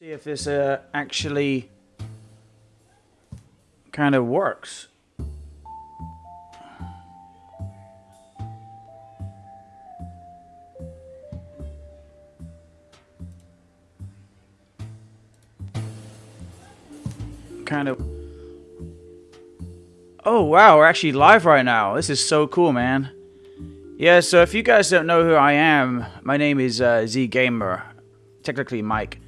See if this uh, actually kind of works. Kind of. Oh wow, we're actually live right now. This is so cool, man. Yeah, so if you guys don't know who I am, my name is uh, Z Gamer, technically Mike,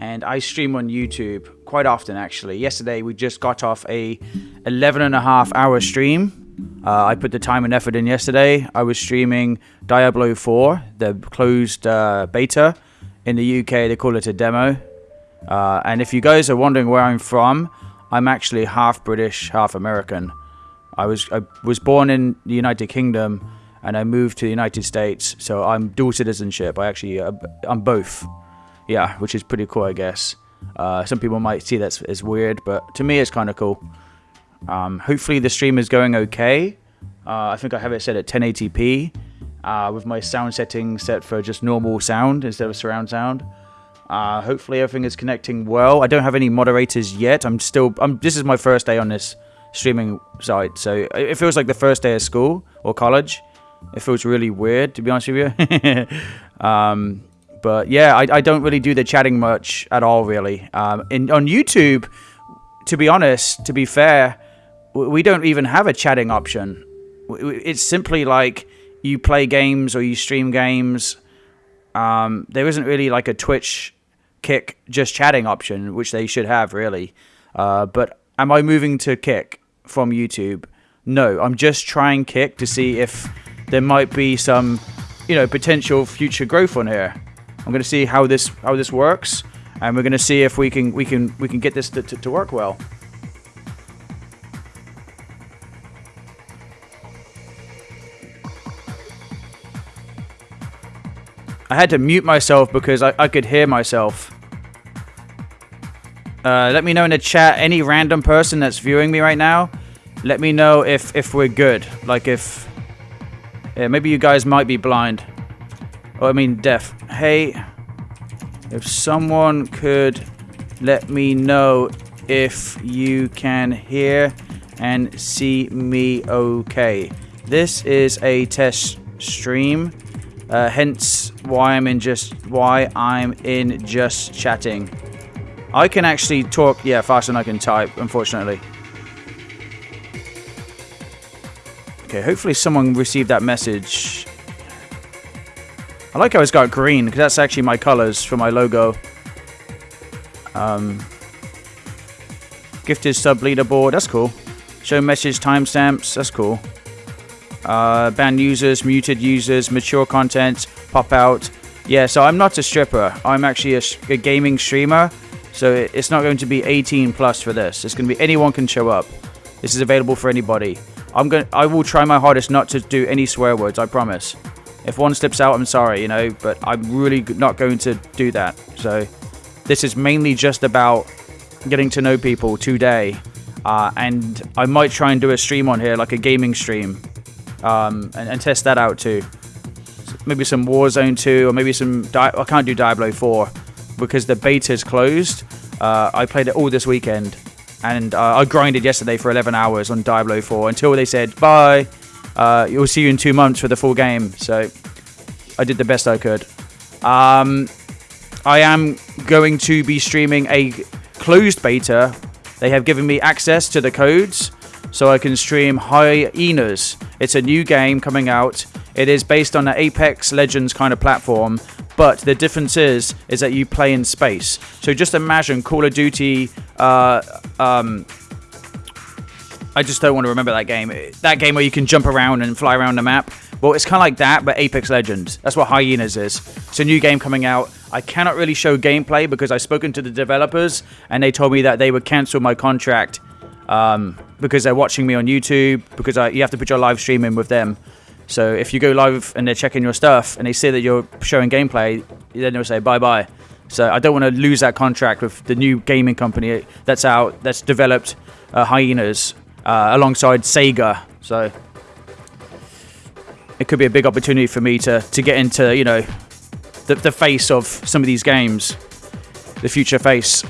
and I stream on YouTube quite often actually. Yesterday we just got off a 11 and a half hour stream. Uh, I put the time and effort in yesterday. I was streaming Diablo 4, the closed uh, beta. In the UK, they call it a demo. Uh, and if you guys are wondering where I'm from, I'm actually half British, half American. I was I was born in the United Kingdom and I moved to the United States, so I'm dual citizenship. I actually uh, I'm both. Yeah, which is pretty cool, I guess. Uh, some people might see that as weird, but to me, it's kind of cool. Um, hopefully, the stream is going okay. Uh, I think I have it set at 1080p uh, with my sound settings set for just normal sound instead of surround sound. Uh, hopefully everything is connecting well. I don't have any moderators yet. I'm still. I'm. This is my first day on this streaming site, so it feels like the first day of school or college. It feels really weird, to be honest with you. um, but yeah, I, I, don't really do the chatting much at all, really. Um, in on YouTube, to be honest, to be fair, we don't even have a chatting option. It's simply like you play games or you stream games. Um, there isn't really like a Twitch Kick just chatting option, which they should have really. Uh, but am I moving to Kick from YouTube? No, I'm just trying Kick to see if there might be some, you know, potential future growth on here. I'm going to see how this how this works, and we're going to see if we can we can we can get this to, to, to work well. I had to mute myself because I, I could hear myself. Uh, let me know in the chat, any random person that's viewing me right now, let me know if, if we're good. Like if... Yeah, maybe you guys might be blind. Oh, I mean deaf. Hey, if someone could let me know if you can hear and see me okay. This is a test stream. Uh, hence why I'm in just why I'm in just chatting. I can actually talk, yeah, faster than I can type, unfortunately. Okay, hopefully someone received that message. I like how it's got green, because that's actually my colors for my logo. Um, gifted sub leaderboard, that's cool. Show message timestamps, that's cool uh, ban users, muted users, mature content, pop out. Yeah, so I'm not a stripper. I'm actually a, a gaming streamer. So it's not going to be 18 plus for this. It's going to be anyone can show up. This is available for anybody. I'm going. I will try my hardest not to do any swear words. I promise. If one slips out, I'm sorry, you know. But I'm really not going to do that. So this is mainly just about getting to know people today. Uh, and I might try and do a stream on here, like a gaming stream um, and, and, test that out too. Maybe some Warzone 2 or maybe some. Di I can't do Diablo 4 because the beta is closed. Uh, I played it all this weekend and uh, I grinded yesterday for 11 hours on Diablo 4 until they said bye. Uh, we'll see you in two months for the full game. So I did the best I could. Um, I am going to be streaming a closed beta. They have given me access to the codes so I can stream Hyenas. It's a new game coming out. It is based on an Apex Legends kind of platform, but the difference is is that you play in space. So just imagine Call of Duty. Uh, um, I just don't want to remember that game. That game where you can jump around and fly around the map. Well, it's kind of like that, but Apex Legends. That's what Hyenas is. It's a new game coming out. I cannot really show gameplay because I've spoken to the developers and they told me that they would cancel my contract um, because they're watching me on YouTube, because I, you have to put your live stream in with them. So if you go live and they're checking your stuff and they see that you're showing gameplay, then they'll say bye bye. So I don't want to lose that contract with the new gaming company that's out, that's developed uh, Hyenas uh, alongside Sega. So it could be a big opportunity for me to, to get into, you know, the, the face of some of these games. the future face.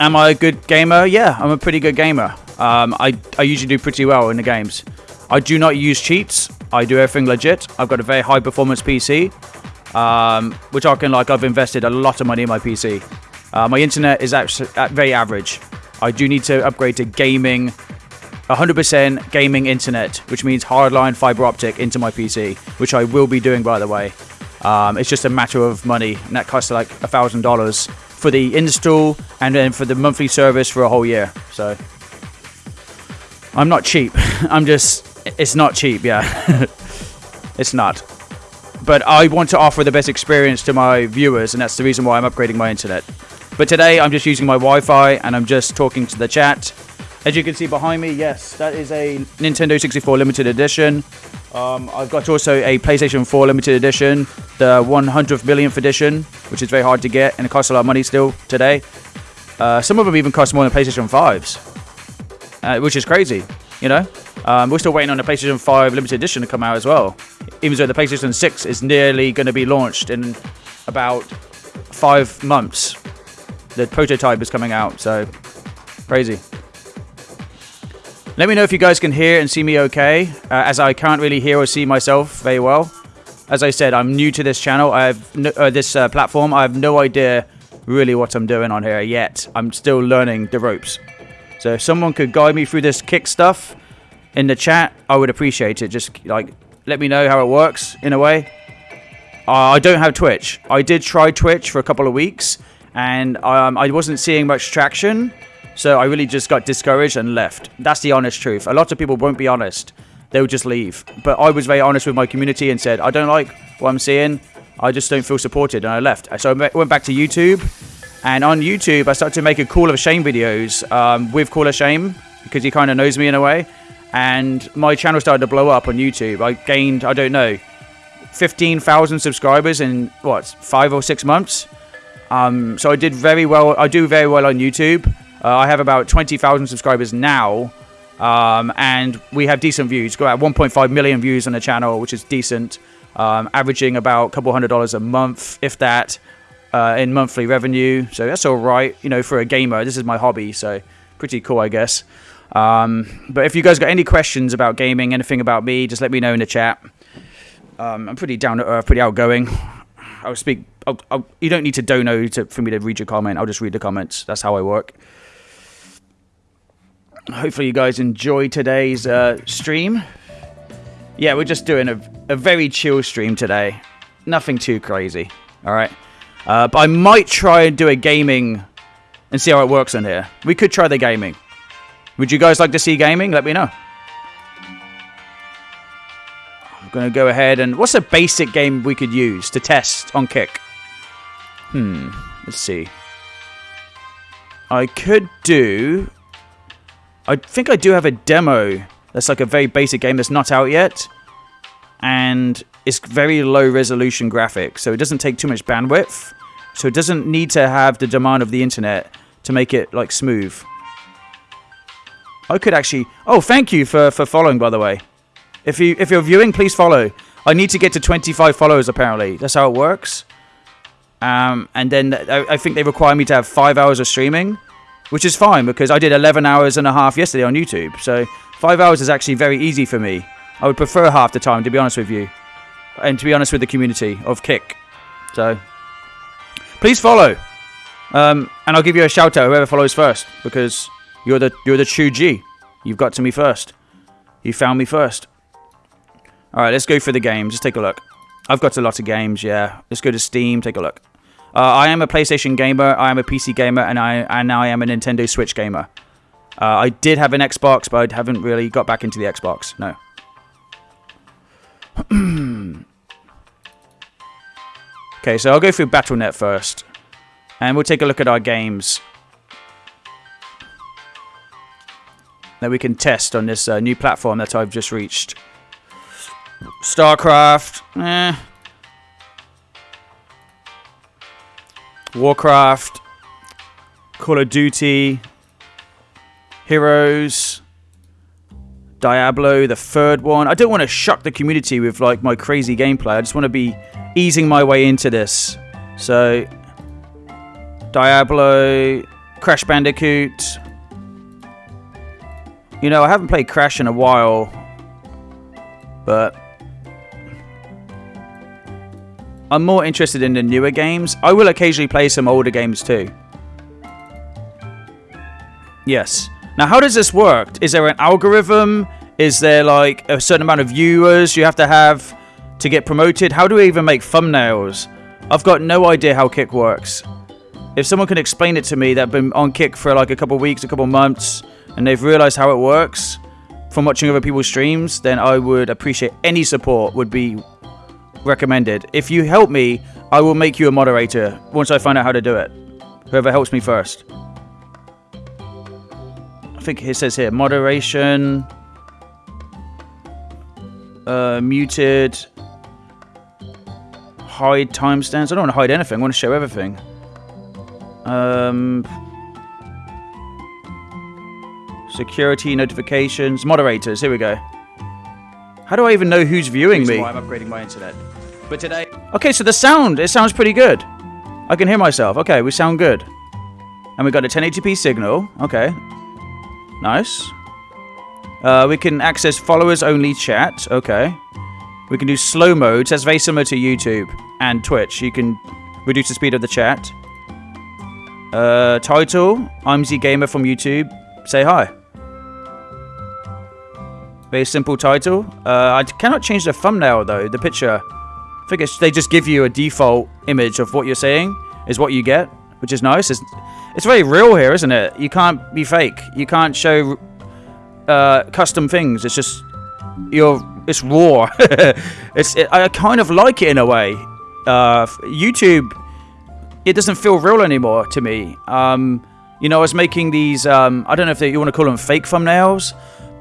Am I a good gamer? Yeah, I'm a pretty good gamer. Um, I, I usually do pretty well in the games. I do not use cheats. I do everything legit. I've got a very high performance PC. Um, we're talking like I've invested a lot of money in my PC. Uh, my internet is actually very average. I do need to upgrade to gaming, 100% gaming internet, which means hardline fiber optic into my PC, which I will be doing by the way. Um, it's just a matter of money, and that costs like a thousand dollars for the install and then for the monthly service for a whole year. So I'm not cheap. I'm just it's not cheap, yeah. it's not. But I want to offer the best experience to my viewers and that's the reason why I'm upgrading my internet. But today I'm just using my Wi-Fi and I'm just talking to the chat. As you can see behind me, yes, that is a Nintendo 64 limited edition. Um, I've got also a PlayStation 4 limited edition, the 100th millionth edition, which is very hard to get and it costs a lot of money still today. Uh, some of them even cost more than PlayStation 5s, uh, which is crazy, you know? Um, we're still waiting on the PlayStation 5 limited edition to come out as well, even though the PlayStation 6 is nearly going to be launched in about five months. The prototype is coming out, so crazy. Let me know if you guys can hear and see me okay, uh, as I can't really hear or see myself very well. As I said, I'm new to this channel. I have no, uh, this uh, platform. I have no idea really what I'm doing on here yet. I'm still learning the ropes. So if someone could guide me through this kick stuff in the chat, I would appreciate it. Just like let me know how it works in a way. Uh, I don't have Twitch. I did try Twitch for a couple of weeks, and um, I wasn't seeing much traction. So I really just got discouraged and left. That's the honest truth. A lot of people won't be honest. They'll just leave. But I was very honest with my community and said, I don't like what I'm seeing. I just don't feel supported. And I left. So I went back to YouTube. And on YouTube, I started to make a Call of Shame videos um, with Call of Shame because he kind of knows me in a way. And my channel started to blow up on YouTube. I gained, I don't know, 15,000 subscribers in what, five or six months. Um, so I did very well. I do very well on YouTube. Uh, I have about 20,000 subscribers now, um, and we have decent views. Got about 1.5 million views on the channel, which is decent, um, averaging about a couple hundred dollars a month, if that, uh, in monthly revenue. So that's all right, you know, for a gamer. This is my hobby, so pretty cool, I guess. Um, but if you guys got any questions about gaming, anything about me, just let me know in the chat. Um, I'm pretty down to earth, pretty outgoing. I'll speak. I'll, I'll, you don't need to dono to, for me to read your comment. I'll just read the comments. That's how I work hopefully you guys enjoy today's uh, stream. Yeah, we're just doing a, a very chill stream today. Nothing too crazy. All right. Uh, but I might try and do a gaming and see how it works in here. We could try the gaming. Would you guys like to see gaming? Let me know. Going to go ahead and... What's a basic game we could use to test on Kick? Hmm. Let's see. I could do I think I do have a demo that's like a very basic game that's not out yet. And it's very low resolution graphics, so it doesn't take too much bandwidth. So it doesn't need to have the demand of the internet to make it like smooth. I could actually... Oh, thank you for, for following, by the way. If, you, if you're viewing, please follow. I need to get to 25 followers, apparently. That's how it works. Um, and then I, I think they require me to have five hours of streaming which is fine because I did 11 hours and a half yesterday on YouTube. So five hours is actually very easy for me. I would prefer half the time, to be honest with you. And to be honest with the community of Kick. So please follow. Um, and I'll give you a shout out whoever follows first because you're the you're the true G. You've got to me first. You found me first. All right, let's go for the game. Just take a look. I've got a lot of games. Yeah, let's go to Steam. Take a look. Uh, I am a PlayStation gamer, I am a PC gamer, and I and I am a Nintendo Switch gamer. Uh, I did have an Xbox, but I haven't really got back into the Xbox. No. okay, so I'll go through Battle.net first, and we'll take a look at our games that we can test on this uh, new platform that I've just reached. StarCraft, eh, Warcraft, Call of Duty, Heroes, Diablo, the third one. I don't want to shock the community with like my crazy gameplay. I just want to be easing my way into this. So Diablo, Crash Bandicoot. You know, I haven't played Crash in a while, but I'm more interested in the newer games. I will occasionally play some older games too. Yes. Now, how does this work? Is there an algorithm? Is there like a certain amount of viewers you have to have to get promoted? How do we even make thumbnails? I've got no idea how Kick works. If someone can explain it to me that have been on Kick for like a couple weeks, a couple months, and they've realized how it works from watching other people's streams, then I would appreciate any support would be recommended. If you help me, I will make you a moderator once I find out how to do it. Whoever helps me first. I think it says here moderation, uh, muted, hide timestamps. I don't want to hide anything. I want to show everything. Um, security notifications, moderators. Here we go. How do I even know who's viewing me? I'm upgrading my internet. But today, Okay, so the sound, it sounds pretty good. I can hear myself. Okay, we sound good. And we got a 1080p signal. Okay. Nice. Uh, we can access followers only chat. Okay. We can do slow mode. That's very similar to YouTube and Twitch. You can reduce the speed of the chat. Uh, title, I'm Z Gamer from YouTube. Say hi. Very simple title. Uh, I cannot change the thumbnail though, the picture. I think they just give you a default image of what you're saying is what you get, which is nice. It's, it's very real here, isn't it? You can't be fake. You can't show uh, custom things. It's just you're. It's raw. it's. It, I kind of like it in a way. Uh, YouTube, it doesn't feel real anymore to me. Um, you know, I was making these. Um, I don't know if they, you want to call them fake thumbnails,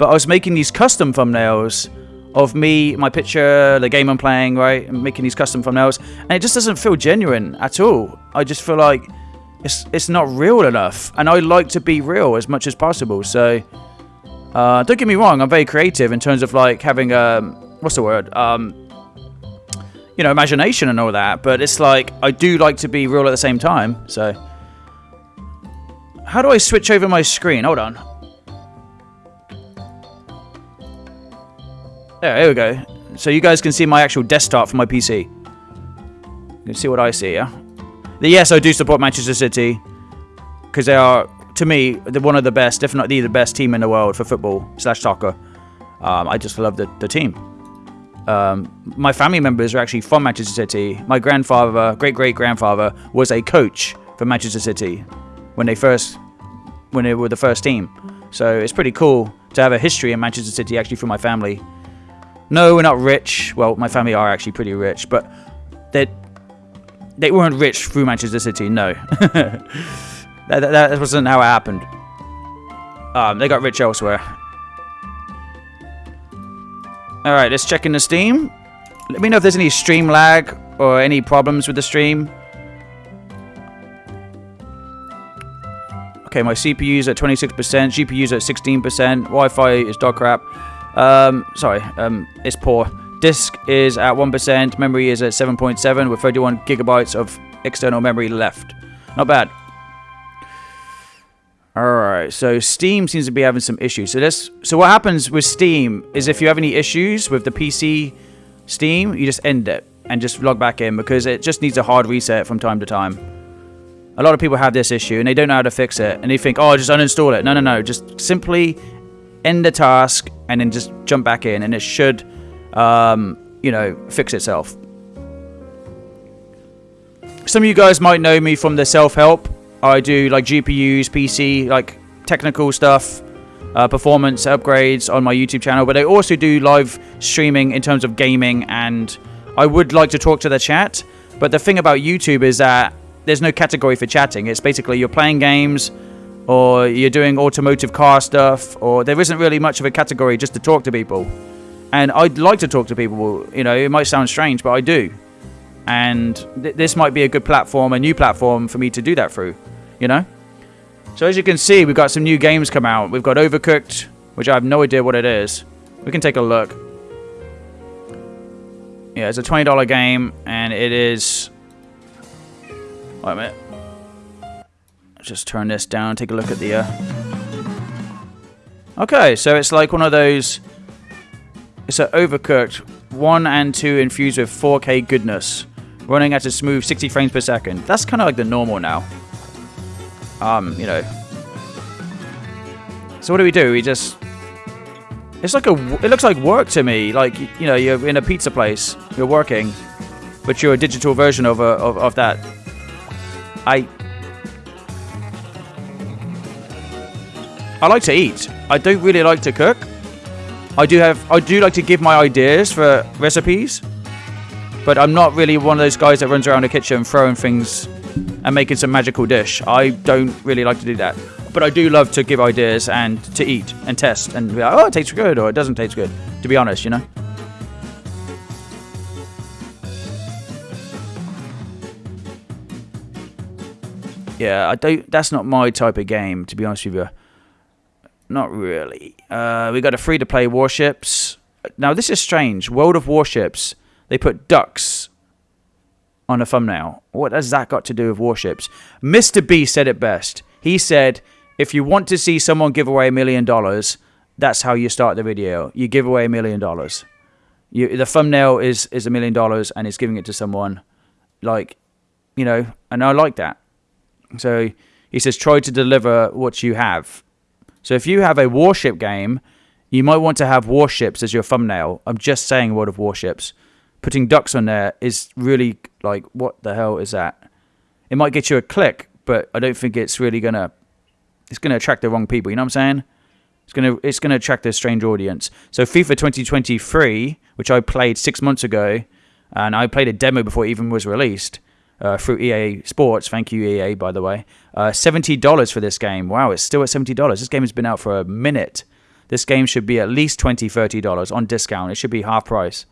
but I was making these custom thumbnails of me, my picture, the game I'm playing, right? Making these custom thumbnails, and it just doesn't feel genuine at all. I just feel like it's it's not real enough, and I like to be real as much as possible. So, uh, don't get me wrong, I'm very creative in terms of like having um, what's the word? Um, you know, imagination and all that. But it's like I do like to be real at the same time. So, how do I switch over my screen? Hold on. There, here we go. So you guys can see my actual desktop for my PC. You can see what I see, yeah? Yes, I do support Manchester City. Because they are, to me, one of the best, if not the, the best team in the world for football slash soccer. Um, I just love the, the team. Um, my family members are actually from Manchester City. My grandfather, great-great-grandfather, was a coach for Manchester City when they first, when they were the first team. So it's pretty cool to have a history in Manchester City actually for my family. No, we're not rich. Well, my family are actually pretty rich, but they they weren't rich through Manchester City. No, that, that, that wasn't how it happened. Um, they got rich elsewhere. All right, let's check in the Steam. Let me know if there's any stream lag or any problems with the stream. Okay, my CPU's at 26%, GPU's at 16%, Wi-Fi is dog crap. Um, sorry, um, it's poor. Disk is at 1%, memory is at 7.7 with 31 gigabytes of external memory left. Not bad. Alright, so Steam seems to be having some issues. So this so what happens with Steam is if you have any issues with the PC Steam, you just end it and just log back in because it just needs a hard reset from time to time. A lot of people have this issue and they don't know how to fix it and they think, oh, just uninstall it. No, no, no. Just simply end the task and then just jump back in and it should, um, you know, fix itself. Some of you guys might know me from the self-help. I do like GPUs, PC, like technical stuff, uh, performance upgrades on my YouTube channel, but I also do live streaming in terms of gaming and I would like to talk to the chat. But the thing about YouTube is that there's no category for chatting. It's basically you're playing games or you're doing automotive car stuff or there isn't really much of a category just to talk to people. And I'd like to talk to people, you know, it might sound strange, but I do. And th this might be a good platform, a new platform for me to do that through, you know? So as you can see, we've got some new games come out. We've got Overcooked, which I have no idea what it is. We can take a look. Yeah, it's a $20 game, and it is... Wait a minute. Just turn this down, take a look at the... Uh... Okay, so it's like one of those... It's an overcooked 1 and 2 infused with 4K goodness. Running at a smooth 60 frames per second. That's kind of like the normal now. Um, you know. So what do we do? We just... It's like a... It looks like work to me. Like, you know, you're in a pizza place. You're working. But you're a digital version of, a, of, of that. I... I like to eat. I don't really like to cook. I do have I do like to give my ideas for recipes, but I'm not really one of those guys that runs around the kitchen throwing things and making some magical dish. I don't really like to do that. But I do love to give ideas and to eat and test and be like, oh, it tastes good or it doesn't taste good. To be honest, you know. Yeah, I don't. That's not my type of game, to be honest with you. Not really. Uh, we got a free-to-play warships. Now this is strange. World of Warships. They put ducks on a thumbnail. What has that got to do with warships? Mr. B said it best. He said, if you want to see someone give away a million dollars, that's how you start the video. You give away a million dollars. You, the thumbnail is is a million dollars and it's giving it to someone like you know and i like that so he says try to deliver what you have so if you have a warship game, you might want to have warships as your thumbnail. I'm just saying World of Warships. Putting ducks on there is really like, what the hell is that? It might get you a click, but I don't think it's really gonna. It's gonna attract the wrong people. You know what I'm saying? It's gonna it's gonna attract a strange audience. So FIFA 2023, which I played six months ago, and I played a demo before it even was released uh, through EA Sports. Thank you, EA, by the way. Uh, $70 for this game. Wow, it's still at $70. This game has been out for a minute. This game should be at least $20, $30 on discount. It should be half price.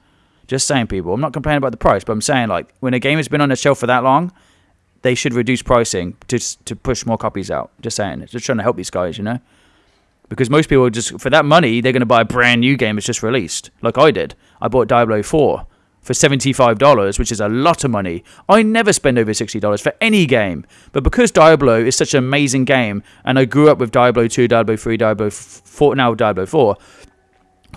Just saying, people. I'm not complaining about the price, but I'm saying, like, when a game has been on the shelf for that long, they should reduce pricing to, to push more copies out. Just saying. Just trying to help these guys, you know? Because most people just, for that money, they're going to buy a brand new game that's just released. Like I did. I bought Diablo 4 for $75, which is a lot of money. I never spend over $60 for any game. But because Diablo is such an amazing game, and I grew up with Diablo 2, Diablo 3, Diablo 4, now Diablo 4,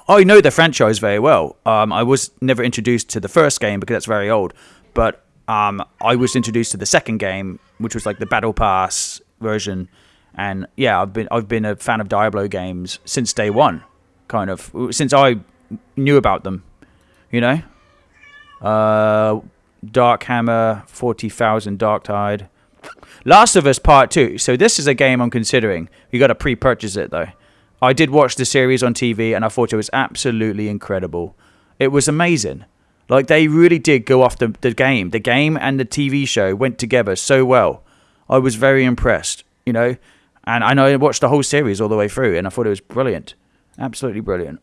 I know the franchise very well. Um, I was never introduced to the first game because that's very old. But um, I was introduced to the second game, which was like the Battle Pass version. And yeah, I've been I've been a fan of Diablo games since day one, kind of since I knew about them. You know, uh, Dark Hammer, 40,000 Dark Tide. Last of Us Part 2. So this is a game I'm considering. You got to pre-purchase it though. I did watch the series on TV and I thought it was absolutely incredible. It was amazing. Like they really did go off the, the game. The game and the TV show went together so well. I was very impressed, you know. And I know I watched the whole series all the way through and I thought it was brilliant. Absolutely brilliant.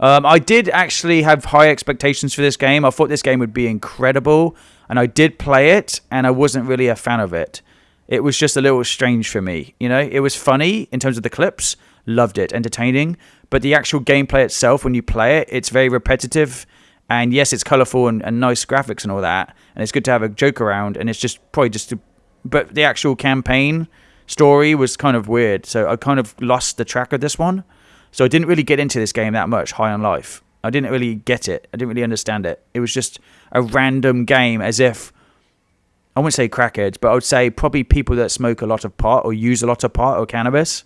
Um, I did actually have high expectations for this game. I thought this game would be incredible, and I did play it, and I wasn't really a fan of it. It was just a little strange for me. You know, it was funny in terms of the clips, loved it, entertaining, but the actual gameplay itself, when you play it, it's very repetitive. And yes, it's colorful and, and nice graphics and all that, and it's good to have a joke around. And it's just probably just, to, but the actual campaign story was kind of weird. So I kind of lost the track of this one. So I didn't really get into this game that much, High on Life. I didn't really get it. I didn't really understand it. It was just a random game as if I wouldn't say crackheads, but I would say probably people that smoke a lot of pot or use a lot of pot or cannabis.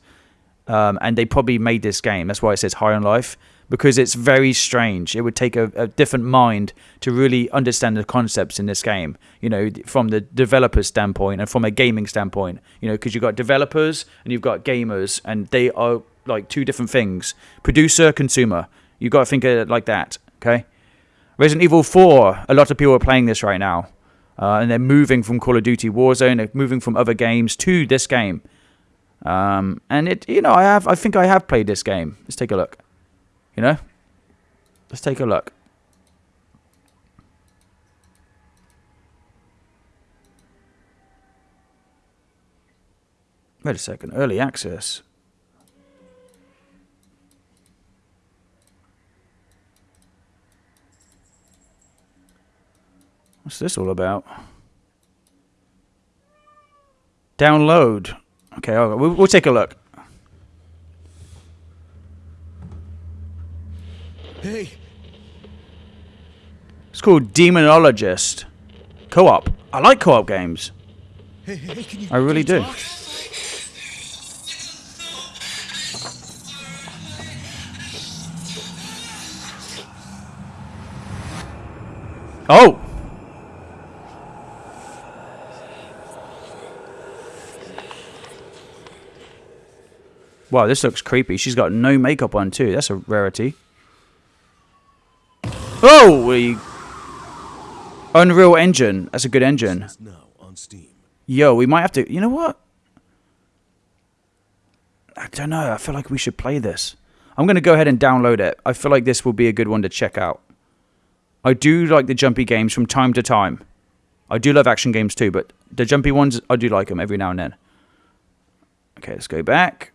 Um, and they probably made this game. That's why it says High on Life because it's very strange. It would take a, a, different mind to really understand the concepts in this game. You know, from the developer's standpoint and from a gaming standpoint. You know, because you've got developers and you've got gamers, and they are like two different things. Producer, consumer. You've got to think of it like that. Okay. Resident Evil 4. A lot of people are playing this right now, uh, and they're moving from Call of Duty Warzone. They're moving from other games to this game. Um, and it, you know, I have. I think I have played this game. Let's take a look. You know, let's take a look. Wait a second. Early access. What's this all about? Download. Okay, we'll, we'll take a look. Hey, It's called Demonologist. Co-op. I like co-op games. hey, hey, can you? I really do. talk? Oh! Wow, this looks creepy. She's got no makeup on too. That's a rarity. Oh, we Unreal Engine. That's a good engine. Now on Steam. Yo, we might have to. You know what? I don't know. I feel like we should play this. I'm going to go ahead and download it. I feel like this will be a good one to check out. I do like the jumpy games from time to time. I do love action games too, but the jumpy ones, I do like them every now and then. Okay, let's go back.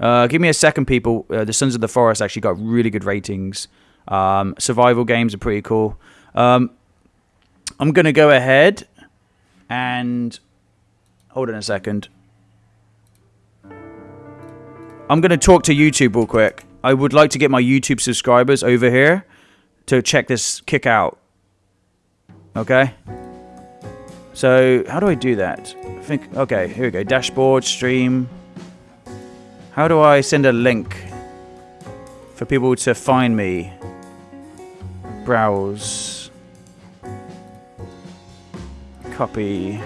Uh, give me a second, people. Uh, the Sons of the Forest actually got really good ratings. Um, survival games are pretty cool. Um, I'm going to go ahead and hold on a second. I'm going to talk to YouTube real quick. I would like to get my YouTube subscribers over here to check this kick out. Okay? So, how do I do that? I think, okay, here we go. Dashboard, stream. How do I send a link for people to find me? Browse. Copy.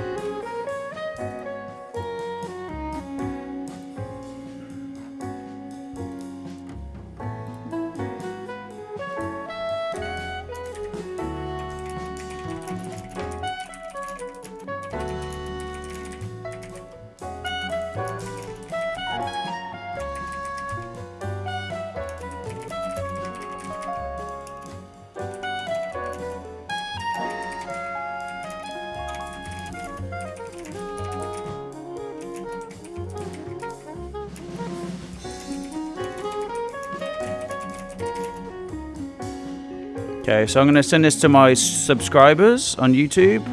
So I'm going to send this to my subscribers on YouTube.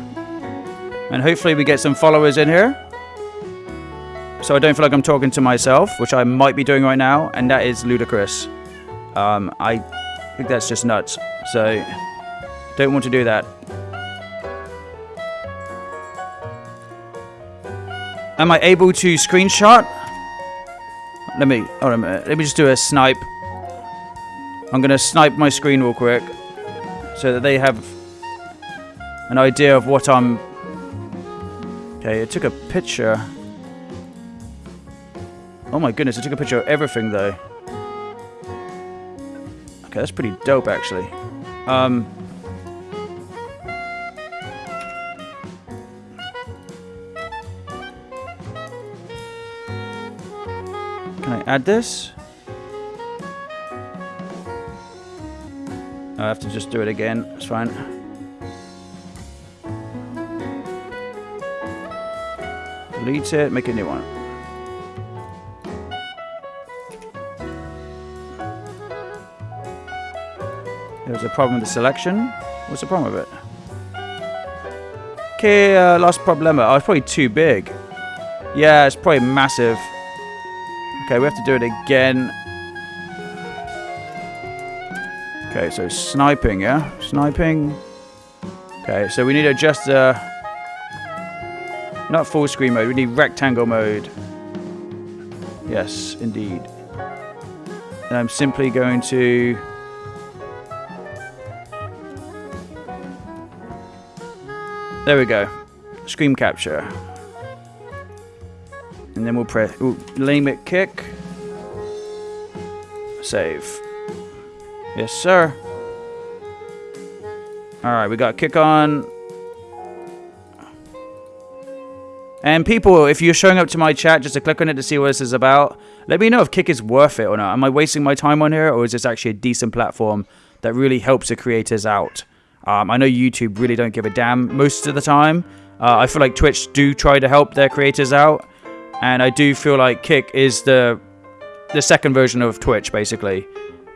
And hopefully we get some followers in here. So I don't feel like I'm talking to myself, which I might be doing right now, and that is ludicrous. Um, I think that's just nuts. So don't want to do that. Am I able to screenshot? Let me, hold on a minute. Let me just do a snipe. I'm going to snipe my screen real quick so that they have an idea of what I'm. Okay, it took a picture. Oh my goodness, it took a picture of everything though. Okay, that's pretty dope actually. Um. Can I add this? I have to just do it again. It's fine. Delete it, make a new one. There's a problem with the selection. What's the problem with it? Okay, uh, last problema. Oh, it's probably too big. Yeah, it's probably massive. Okay, we have to do it again. Okay, so sniping, yeah? Sniping. Okay, so we need to adjust the... Uh, not full screen mode, we need rectangle mode. Yes, indeed. And I'm simply going to... There we go. Screen capture. And then we'll press... Ooh, it, kick. Save. Yes, sir. Alright, we got kick on. And people, if you're showing up to my chat just to click on it to see what this is about, let me know if kick is worth it or not. Am I wasting my time on here or is this actually a decent platform that really helps the creators out? Um, I know YouTube really don't give a damn most of the time. Uh, I feel like Twitch do try to help their creators out. And I do feel like Kick is the the second version of Twitch, basically.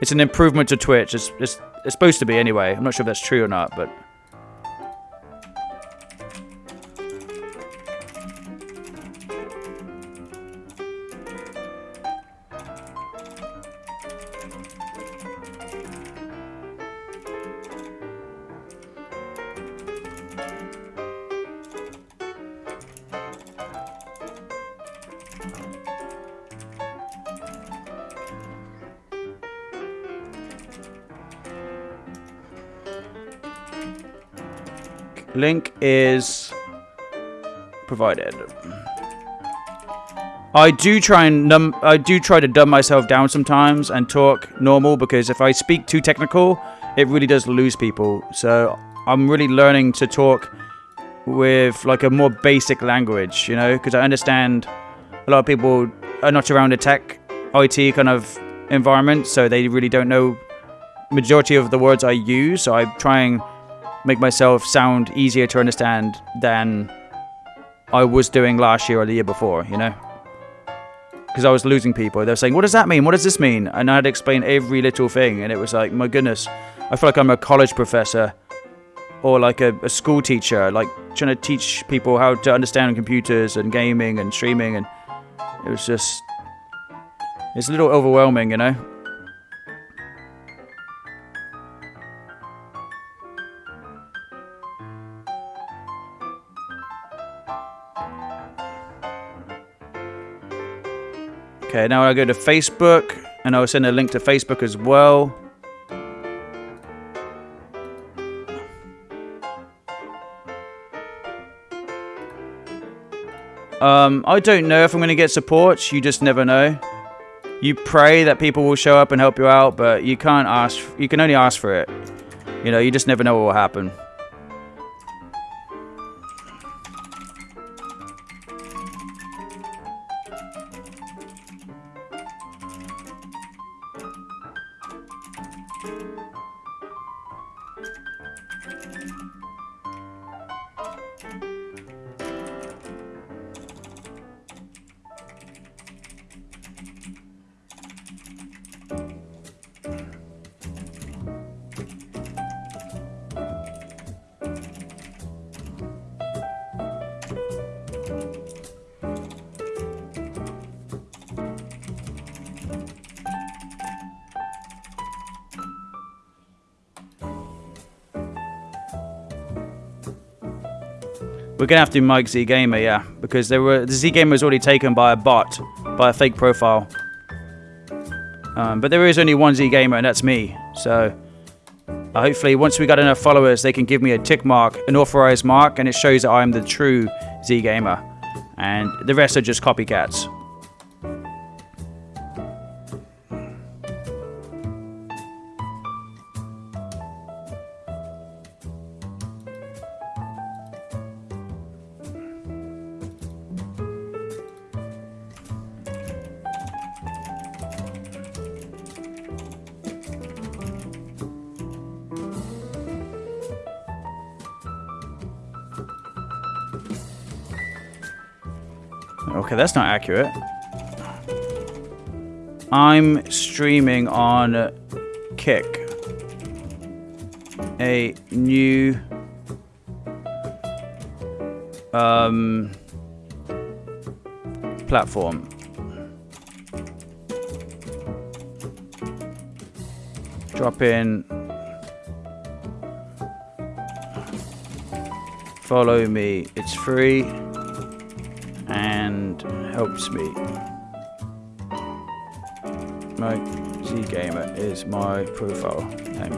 It's an improvement to Twitch. It's, it's, it's supposed to be anyway. I'm not sure if that's true or not, but... Link is provided. I do try and num I do try to dumb myself down sometimes and talk normal because if I speak too technical, it really does lose people. So I'm really learning to talk with like a more basic language, you know, because I understand a lot of people are not around a tech IT kind of environment, so they really don't know majority of the words I use. So I try and make myself sound easier to understand than I was doing last year or the year before, you know? Because I was losing people. They were saying, What does that mean? What does this mean? And I had to explain every little thing. And it was like, My goodness, I feel like I'm a college professor or like a, a school teacher, like trying to teach people how to understand computers and gaming and streaming. And it was just, it's a little overwhelming, you know? Okay, now I go to Facebook, and I'll send a link to Facebook as well. Um, I don't know if I'm going to get support. You just never know. You pray that people will show up and help you out, but you can't ask. You can only ask for it. You know, you just never know what will happen. We're gonna have to Mike Z Gamer, yeah, because there were the Z Gamer was already taken by a bot, by a fake profile. Um, but there is only one Z Gamer, and that's me. So uh, hopefully, once we got enough followers, they can give me a tick mark, an authorized mark, and it shows that I'm the true Z Gamer, and the rest are just copycats. That's not accurate. I'm streaming on Kick. A new um platform. Drop in follow me. It's free helps me. My Z Gamer is my profile name.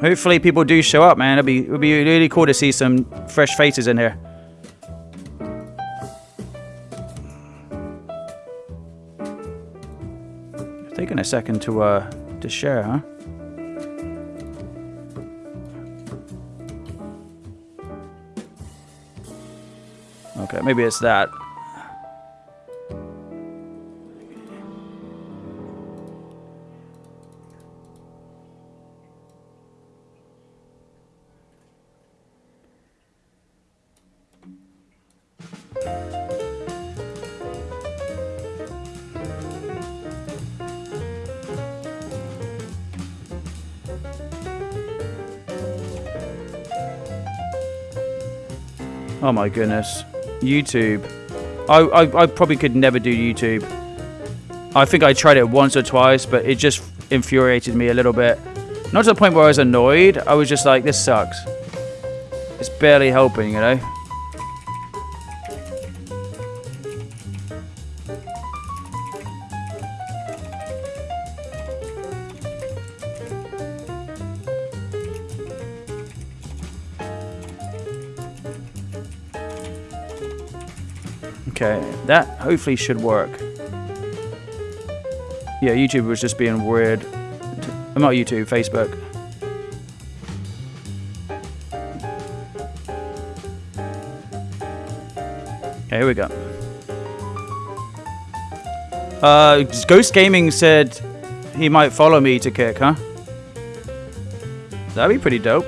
Hopefully people do show up, man. It'll be it'll be really cool to see some fresh faces in here. Second to uh to share, huh? Okay, maybe it's that. My goodness. YouTube. I, I, I probably could never do YouTube. I think I tried it once or twice, but it just infuriated me a little bit. Not to the point where I was annoyed. I was just like, this sucks. It's barely helping, you know? That hopefully should work. Yeah, YouTube was just being weird. I'm not YouTube, Facebook. Okay, here we go. Uh, Ghost Gaming said he might follow me to kick, huh? That'd be pretty dope.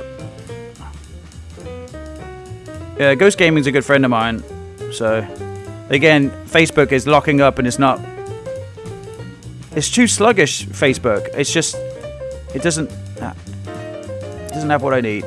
Yeah, Ghost Gaming's a good friend of mine, so again, Facebook is locking up and it's not. It's too sluggish. Facebook. It's just. It doesn't. Ah, it doesn't have what I need.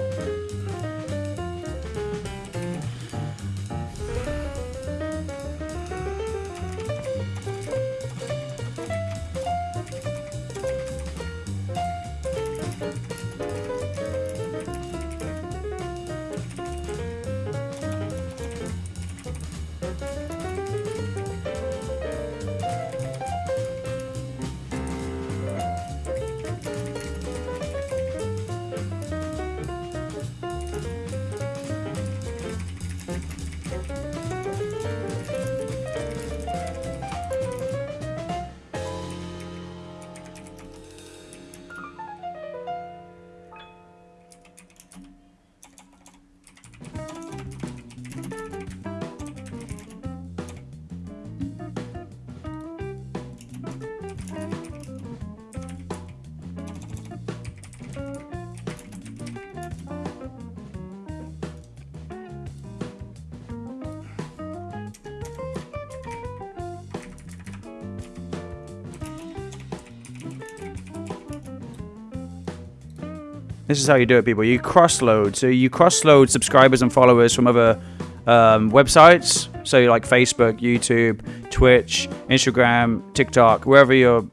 This is how you do it, people. You cross-load. So you cross-load subscribers and followers from other um, websites. So like Facebook, YouTube, Twitch, Instagram, TikTok, wherever you're,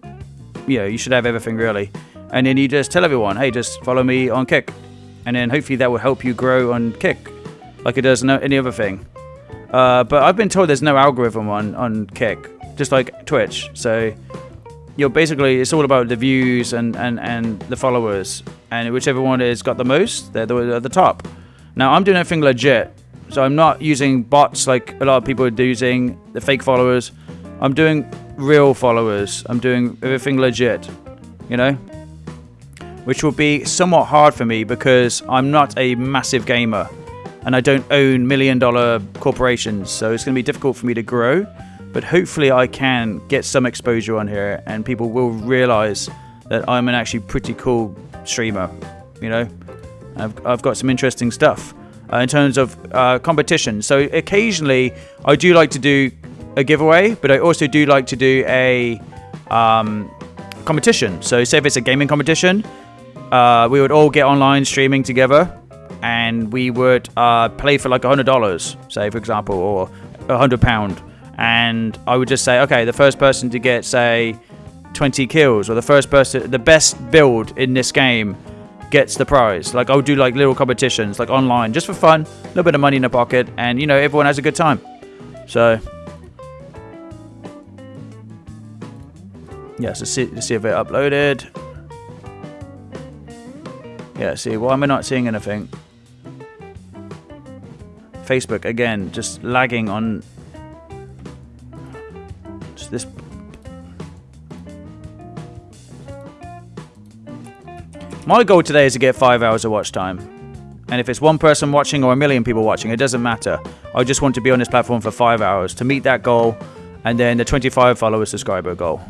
you know, you should have everything really. And then you just tell everyone, hey, just follow me on Kick. And then hopefully that will help you grow on Kick, like it does no, any other thing. Uh, but I've been told there's no algorithm on, on Kick, just like Twitch. So you're basically it's all about the views and and and the followers and whichever one has got the most they're the, at the top. Now i'm doing everything legit so i'm not using bots like a lot of people are using the fake followers. I'm doing real followers. I'm doing everything legit you know? Which will be somewhat hard for me because i'm not a massive gamer and i don't own million dollar corporations so it's going to be difficult for me to grow. But hopefully I can get some exposure on here and people will realize that I'm an actually pretty cool streamer, you know. I've, I've got some interesting stuff uh, in terms of uh, competition. So occasionally I do like to do a giveaway, but I also do like to do a um, competition. So say if it's a gaming competition, uh, we would all get online streaming together and we would uh, play for like hundred dollars, say for example, or a hundred pound and I would just say, okay, the first person to get say 20 kills or the first person, the best build in this game gets the prize. Like I'll do like little competitions, like online, just for fun, a little bit of money in the pocket, and you know everyone has a good time. So yeah, so see, see if it uploaded. Yeah, see, why am I not seeing anything? Facebook again, just lagging on My goal today is to get 5 hours of watch time. And if it's one person watching or a million people watching, it doesn't matter. I just want to be on this platform for 5 hours to meet that goal and then the 25 follower subscriber goal.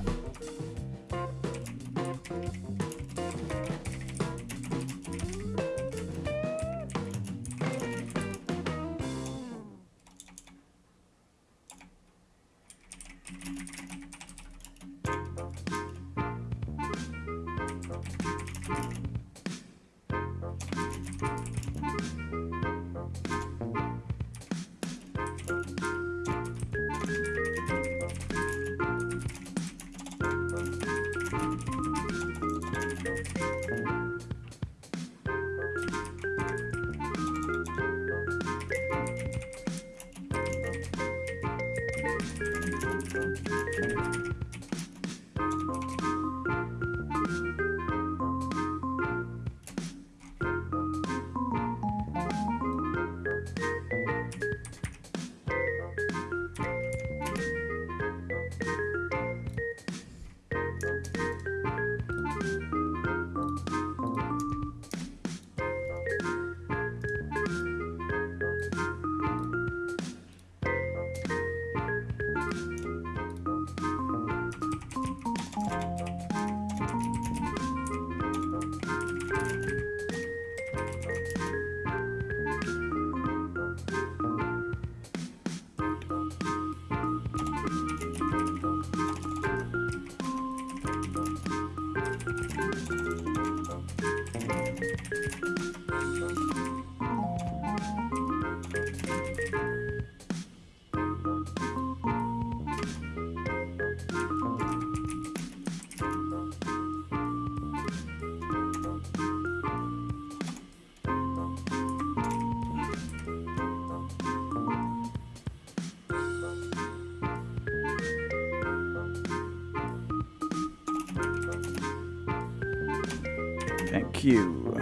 You.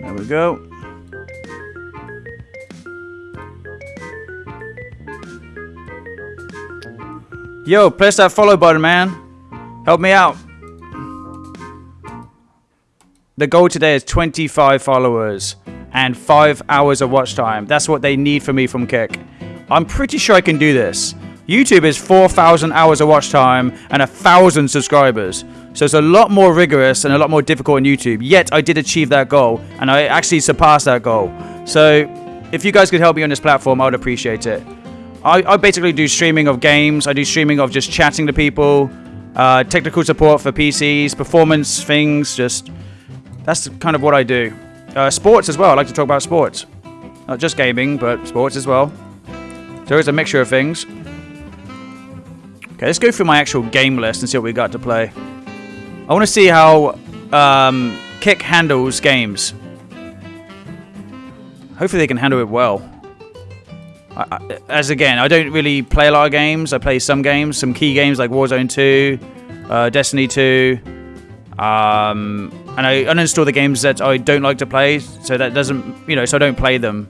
There we go. Yo, press that follow button, man. Help me out. The goal today is 25 followers and 5 hours of watch time. That's what they need for me from Kick. I'm pretty sure I can do this. YouTube is 4,000 hours of watch time and a 1,000 subscribers. So it's a lot more rigorous and a lot more difficult on YouTube. Yet I did achieve that goal and I actually surpassed that goal. So if you guys could help me on this platform, I would appreciate it. I, I basically do streaming of games. I do streaming of just chatting to people, uh, technical support for PCs, performance things, just that's kind of what I do. Uh, sports as well. I like to talk about sports. Not just gaming, but sports as well. So it's a mixture of things. Okay, let's go through my actual game list and see what we got to play. I want to see how um, Kick handles games. Hopefully they can handle it well. I, I, as again, I don't really play a lot of games. I play some games, some key games like Warzone 2, uh, Destiny 2, um, and I uninstall the games that I don't like to play, so that doesn't, you know, so I don't play them.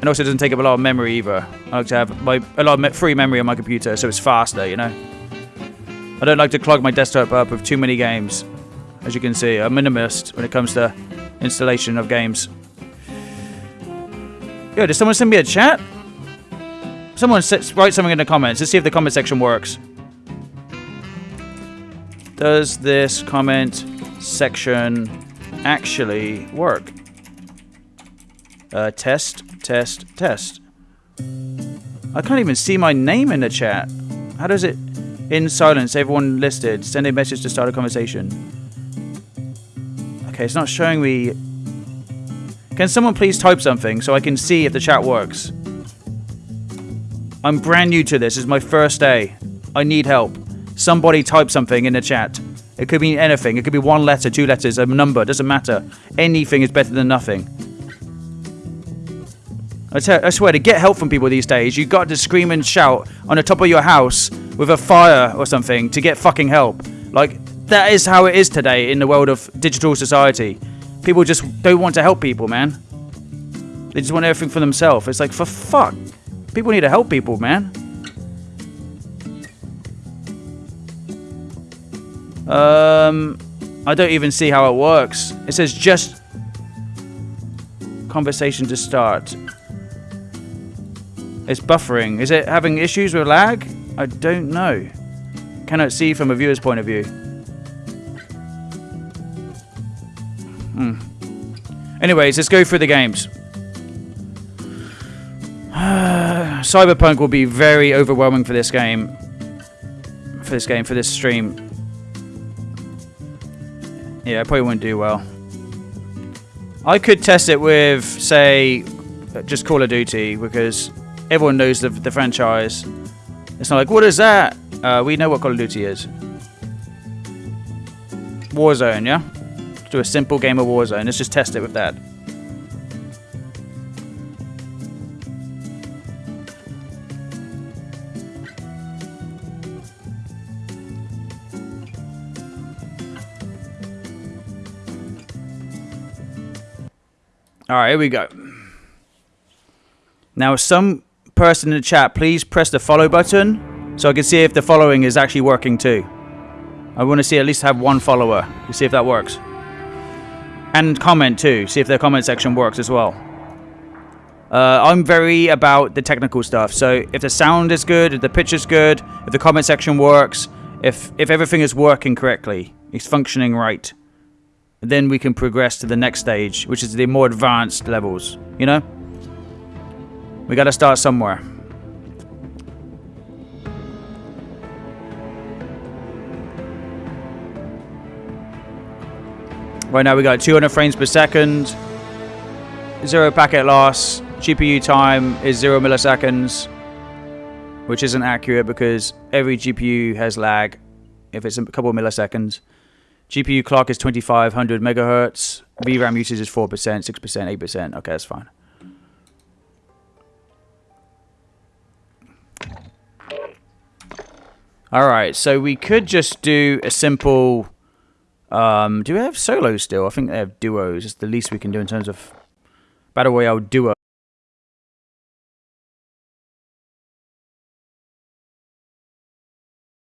And also, doesn't take up a lot of memory either. I like to have my a lot of free memory on my computer, so it's faster, you know. I don't like to clog my desktop up with too many games. As you can see, I'm minimalist when it comes to installation of games. Yo, did someone send me a chat? Someone write something in the comments. Let's see if the comment section works. Does this comment section actually work? Uh, test, test, test. I can't even see my name in the chat. How does it... In silence, everyone listed. Send a message to start a conversation. Okay, it's not showing me... Can someone please type something so I can see if the chat works? I'm brand new to this. Is my first day. I need help. Somebody type something in the chat. It could be anything. It could be one letter, two letters, a number. Doesn't matter. Anything is better than nothing. I, I swear, to get help from people these days, you got to scream and shout on the top of your house with a fire or something to get fucking help. Like, that is how it is today in the world of digital society. People just don't want to help people, man. They just want everything for themselves. It's like, for fuck. People need to help people, man. Um, I don't even see how it works. It says just conversation to start. It's buffering. Is it having issues with lag? I don't know. Cannot see from a viewer's point of view. Hmm. Anyways, let's go through the games. Cyberpunk will be very overwhelming for this game. For this game, for this stream. Yeah, I probably won't do well. I could test it with, say, just Call of Duty because everyone knows the, the franchise. It's not like, what is that? Uh, we know what Call of Duty is. Warzone, yeah? Let's do a simple game of Warzone. Let's just test it with that. Alright, here we go. Now, some person in the chat, please press the follow button so I can see if the following is actually working too. I want to see at least have one follower to see if that works. And comment too, see if the comment section works as well. Uh, I'm very about the technical stuff, so if the sound is good, if the pitch is good, if the comment section works, if if everything is working correctly, it's functioning right, then we can progress to the next stage, which is the more advanced levels, you know? We gotta start somewhere. Right now we got 200 frames per second, zero packet loss, GPU time is zero milliseconds, which isn't accurate because every GPU has lag if it's a couple of milliseconds. GPU clock is 2500 megahertz. VRAM usage is 4%, 6%, 8%. Okay, that's fine. Alright, so we could just do a simple... Um, do we have solos still? I think they have duos. It's the least we can do in terms of Battle Royale duo.